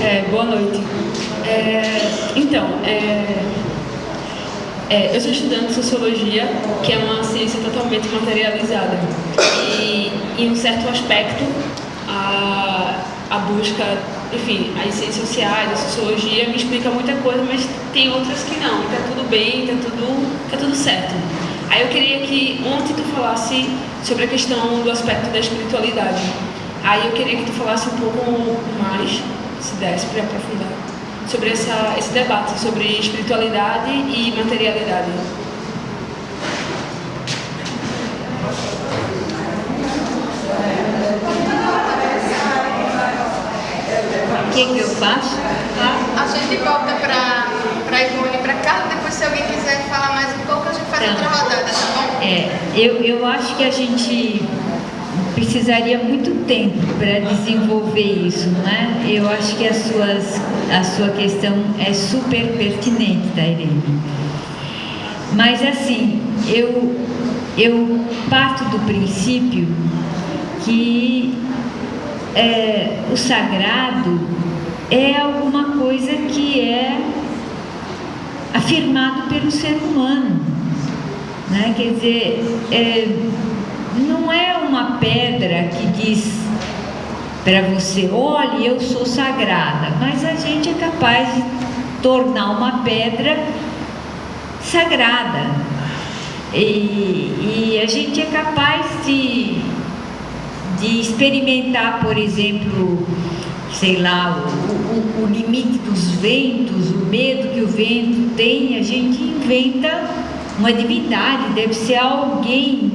É, boa noite. É, então, é, é, eu sou estudante de Sociologia, que é uma ciência totalmente materializada. E, em um certo aspecto, a, a busca, enfim, as ciências sociais, a Sociologia me explica muita coisa, mas tem outras que não. Está tudo bem, está tudo, tá tudo certo. Aí eu queria que ontem tu falasse sobre a questão do aspecto da espiritualidade. Aí eu queria que tu falasse um pouco mais, se desse para aprofundar, sobre essa, esse debate sobre espiritualidade e materialidade. O que, que eu faço? A gente volta para a Ivone para cá, depois se alguém quiser falar mais um pouco, a gente faz outra rodada, tá bom? É, eu, eu acho que a gente precisaria muito tempo para desenvolver isso, não é? Eu acho que as suas, a sua questão é super pertinente, tá, Irene? Mas assim, eu, eu parto do princípio que é, o sagrado é alguma coisa que é afirmado pelo ser humano. Né? Quer dizer, é, não é uma pedra que diz para você, olhe, eu sou sagrada, mas a gente é capaz de tornar uma pedra sagrada. E, e a gente é capaz de, de experimentar, por exemplo, sei lá, o, o, o limite dos ventos, o medo que o vento tem, a gente inventa uma divindade, deve ser alguém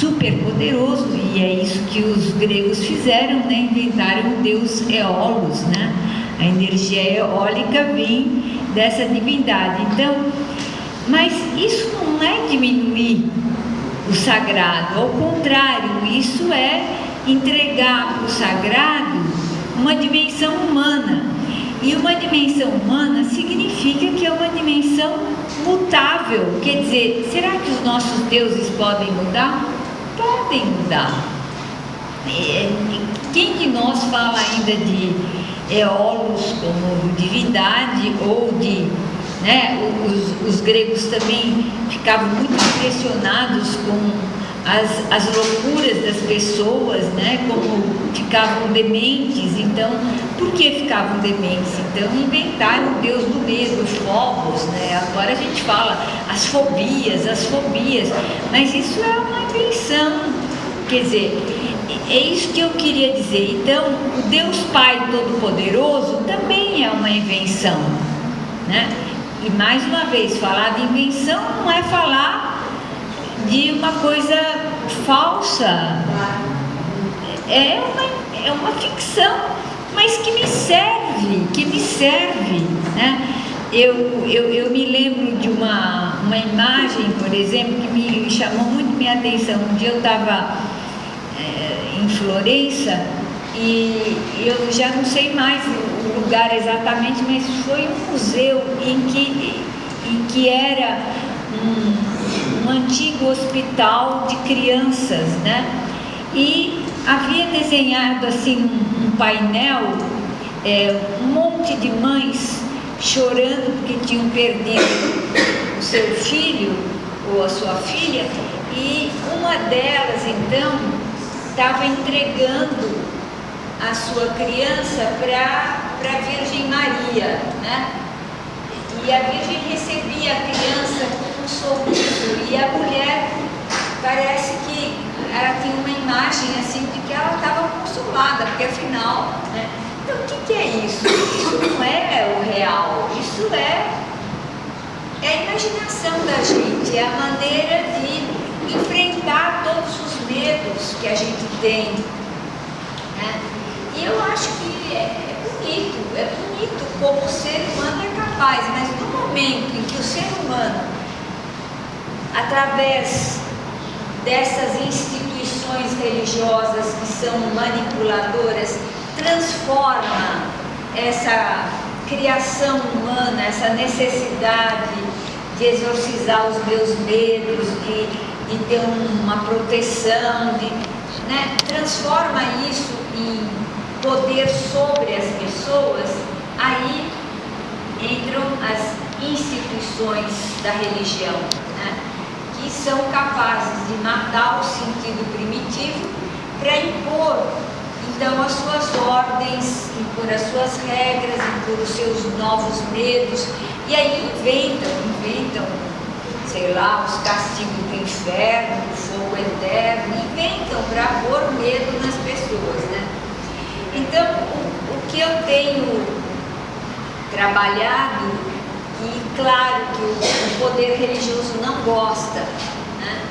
super poderoso e é isso que os gregos fizeram, né? inventaram o deus Eolos, né? a energia eólica vem dessa divindade. Então, mas isso não é diminuir o sagrado, ao contrário, isso é entregar para o sagrado uma dimensão humana. E uma dimensão humana significa que é uma dimensão mutável. Quer dizer, será que os nossos deuses podem mudar? Podem mudar. É, quem de nós fala ainda de eolos como divindade ou de né, os, os, gregos também ficavam muito impressionados com as, as loucuras das pessoas, né, como ficavam dementes, então, por que ficavam dementes? Então inventaram o deus do medo, os povos, né, agora a gente fala as fobias, as fobias, mas isso é uma invenção, quer dizer, é isso que eu queria dizer. Então, o Deus Pai Todo-Poderoso também é uma invenção, né? E mais uma vez, falar de invenção não é falar de uma coisa falsa. É uma, é uma ficção, mas que me serve, que me serve, né? Eu, eu, eu me lembro de uma, uma imagem, por exemplo, que me, chamou muito minha atenção. Um dia eu estava é, em Florença e eu já não sei mais o lugar exatamente, mas foi um museu em que, em que era um, um antigo hospital de crianças, né? E havia desenhado assim um, um painel, é, um monte de mães chorando porque tinham perdido o seu filho ou a sua filha, e uma delas então estava entregando a sua criança para a Virgem Maria, né? E a Virgem recebia a criança com um sorriso e a mulher parece que ela tinha uma imagem assim de que ela estava consolada, porque afinal, né? Então o que, que é isso? Isso não é o real, isso é, é a imaginação da gente, é a maneira de enfrentar todos os medos que a gente tem. Né? E eu acho que é, é bonito, é bonito como o ser humano é capaz, mas no momento em que o ser humano, através dessas instituições religiosas que são manipuladoras, transforma essa criação humana, essa necessidade de exorcizar os meus medos, de, de ter uma proteção, de, né, transforma isso em poder sobre as pessoas aí entram as instituições da religião, né? que são capazes de matar o sentido primitivo para impor então as suas ordens, impor as suas regras, impor os seus novos medos, e aí inventam, inventam, sei lá, os castigos do inferno, o fogo eterno, inventam para pôr medo nas pessoas, né? Então, o, o que eu tenho trabalhado, e claro que o, o poder religioso não gosta, né?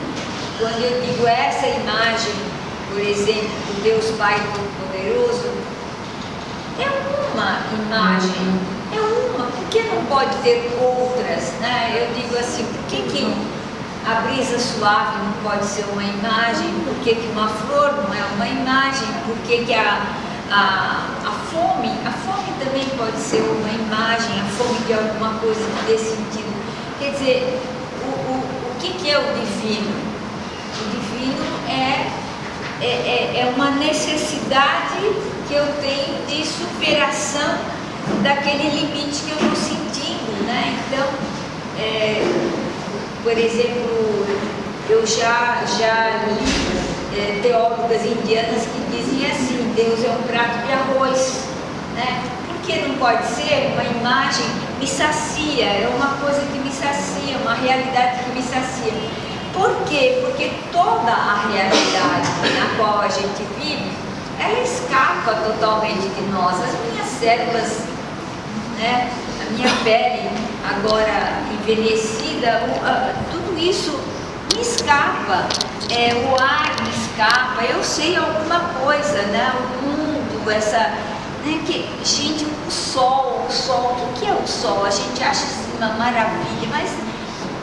quando eu digo essa imagem, por exemplo, do Deus Pai Todo-Poderoso, é uma imagem, que não pode ter outras? Né? Eu digo assim, por que, que a brisa suave não pode ser uma imagem? Por que, que uma flor não é uma imagem? Por que, que a, a, a fome, a fome também pode ser uma imagem, a fome de alguma coisa dê sentido. Quer dizer, o, o, o que, que é o divino? O divino é, é, é, é uma necessidade que eu tenho de superação daquele limite que eu sentindo, né? Então, é, por exemplo, eu já, já li é, teólogas indianas que dizem assim, Deus é um prato de arroz, né? Por que não pode ser uma imagem me sacia, é uma coisa que me sacia, uma realidade que me sacia. Por quê? Porque toda a realidade na qual a gente vive, ela escapa totalmente de nós. As minhas células, né? a minha pele agora envelhecida, tudo isso me escapa. É, o ar me escapa, eu sei alguma coisa, né? O mundo, essa. Né, que, gente, o sol, o sol, o que é o sol? A gente acha assim, uma maravilha, mas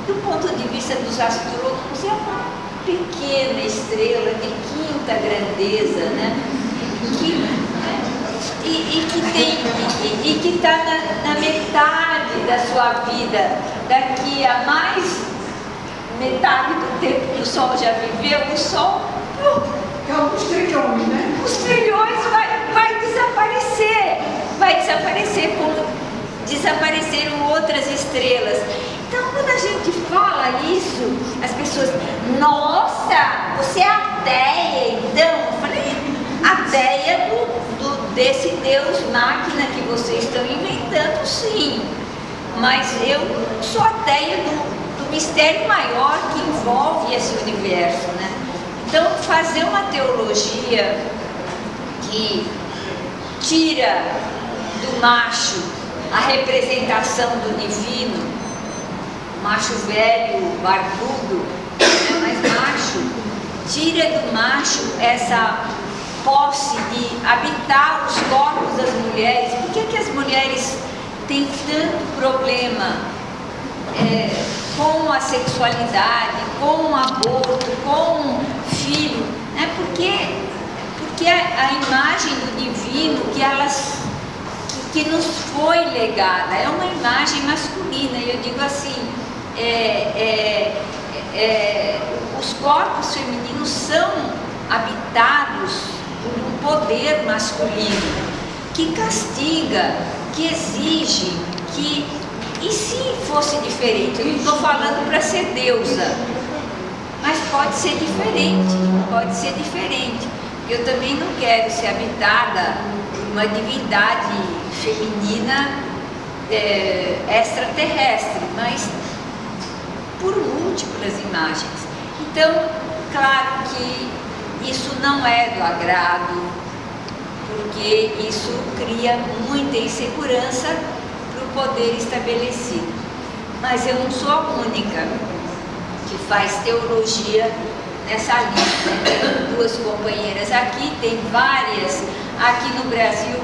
do ponto de vista dos astrônomos é uma pequena estrela de quinta grandeza, né? Que, né? E, e, que tem e, e que está na, na metade da sua vida, daqui a mais metade do tempo que o Sol já viveu, o Sol. É os trilhões, né? Os trilhões vai, vai desaparecer. Vai desaparecer como desapareceram outras estrelas. Então, quando a gente fala isso, as pessoas, nossa, você é ateia, então? Eu falei, ateia do, desse Deus máquina que vocês estão inventando, sim. Mas eu sou ateia do, do mistério maior que envolve esse universo, né? Então, fazer uma teologia que tira do macho a representação do divino, macho velho, barbudo, né, mas macho, tira do macho essa posse de habitar os corpos das mulheres. Por que, que as mulheres têm tanto problema é, com a sexualidade, com o aborto, com o filho? Né? Porque, porque a, imagem do divino que elas que nos foi legada, é uma imagem masculina, e eu digo assim, é, é, é, os corpos femininos são habitados um poder masculino que castiga, que exige, que. E se fosse diferente? Eu não estou falando para ser deusa, mas pode ser diferente, pode ser diferente. Eu também não quero ser habitada uma divindade feminina é, extraterrestre, mas por múltiplas imagens. Então, claro que isso não é do agrado, porque isso cria muita insegurança para o poder estabelecido. Mas eu não sou a única que faz teologia nessa lista. Tenho duas companheiras aqui, tem várias. Aqui no Brasil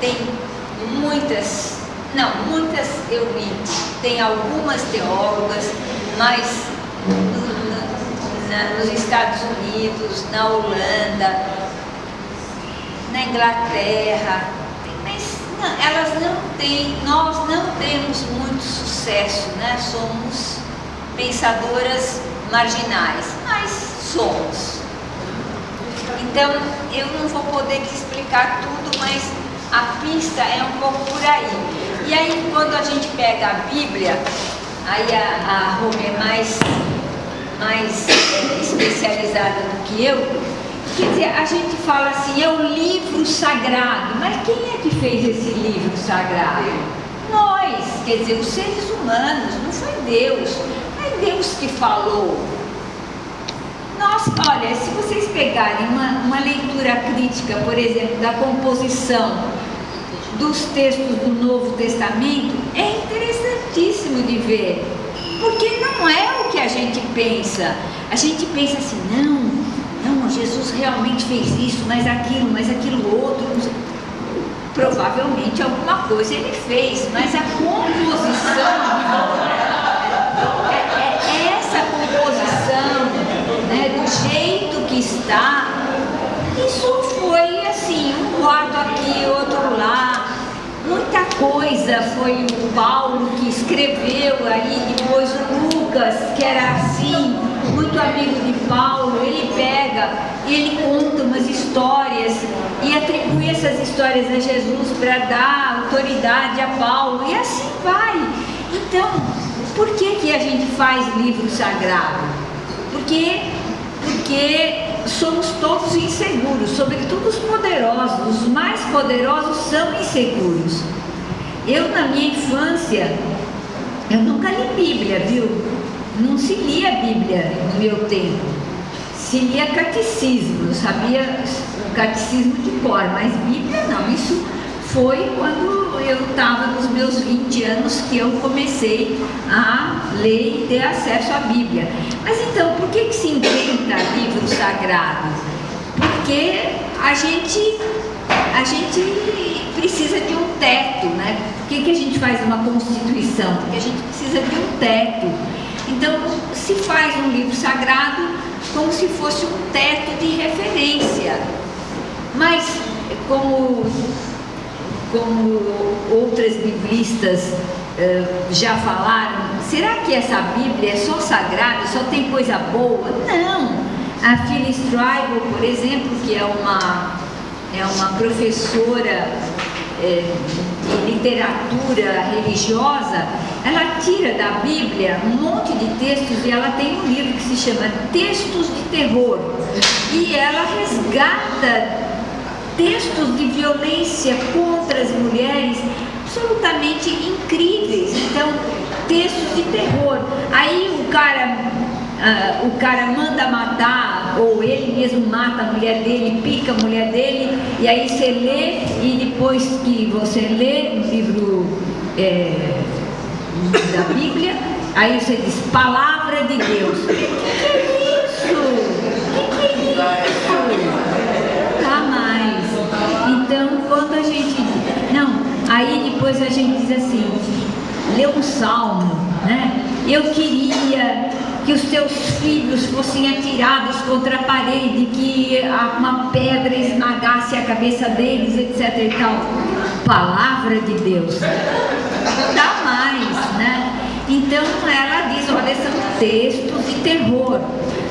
tem muitas, não, muitas eu vi, tem algumas teólogas, mas na, nos Estados Unidos, na Holanda, na Inglaterra, mas não, elas não têm, nós não temos muito sucesso, né? Somos pensadoras marginais, mas somos. Então, eu não vou poder te explicar tudo, mas a pista é um pouco por aí. E aí quando a gente pega a Bíblia, aí a, a é mais, mais é, especializada do que eu, quer dizer, a gente fala assim, é o livro sagrado, mas quem é que fez esse livro sagrado? Nós, quer dizer, os seres humanos, não foi Deus, não é Deus que falou. Nós, olha, se vocês pegarem uma, uma leitura crítica, por exemplo, da composição dos textos do Novo Testamento, é interessantíssimo de ver. Porque não é o que a gente pensa. A gente pensa assim, não, não, Jesus realmente fez isso, mas aquilo, mas aquilo outro. Provavelmente alguma coisa ele fez, mas a composição é, é, essa composição né, do jeito que está, isso foi assim, um quarto aqui, outro lá. Muita coisa foi o Paulo que escreveu aí, depois o Lucas, que era assim, muito amigo de Paulo, ele pega ele conta umas histórias e atribui essas histórias a Jesus para dar autoridade a Paulo e assim vai. Então, por que, que a gente faz livro sagrado? Porque, porque somos todos inseguros, sobretudo os poderosos, os mais poderosos são inseguros. Eu na minha infância, eu nunca li Bíblia, viu? não se lia Bíblia no meu tempo, se lia catecismo, eu sabia o catecismo de cor, mas Bíblia não, isso foi quando eu estava nos meus 20 anos que eu comecei a ler e ter acesso à Bíblia. Mas então, por que, que se inventa livros sagrados? Porque a gente, a gente precisa de um teto, né? Por que, que a gente faz uma constituição? Porque a gente precisa de um teto. Então, se faz um livro sagrado como se fosse um teto de referência. Mas, como, como outras biblistas uh, já falaram, será que essa Bíblia é só sagrada, só tem coisa boa? Não! A Phyllis Stribel, por exemplo, que é uma, é uma professora é, literatura religiosa, ela tira da Bíblia um monte de textos e ela tem um livro que se chama Textos de Terror. E ela resgata textos de violência contra as mulheres absolutamente incríveis. Então, textos de terror. Aí o cara uh, o cara manda matar, ou ele mesmo mata a mulher dele, pica a mulher dele, e aí você lê, e depois que você lê o livro é, da Bíblia, aí você diz, palavra de Deus. O que, que é isso? O que, que é isso? Tá mais. Então, quando a gente. Não, aí depois a gente diz assim, lê um salmo, né? Eu queria que os teus filhos fossem atirados contra a parede, que uma pedra esmagasse a cabeça deles, etc e tal. Palavra de Deus. Dá mais, né? Então ela diz, olha, são textos de terror.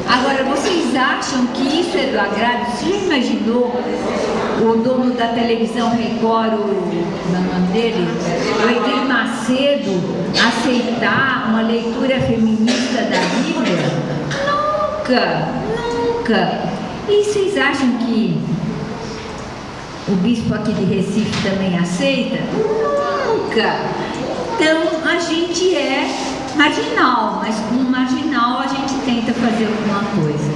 Agora, vocês acham que isso é do agrado? Você já imaginou o dono da televisão Record, o, o nome dele, o Edir Macedo, aceitar uma leitura feminista da? Nunca, nunca. E vocês acham que o bispo aqui de Recife também aceita? Nunca. Então, a gente é marginal, mas com marginal a gente tenta fazer alguma coisa.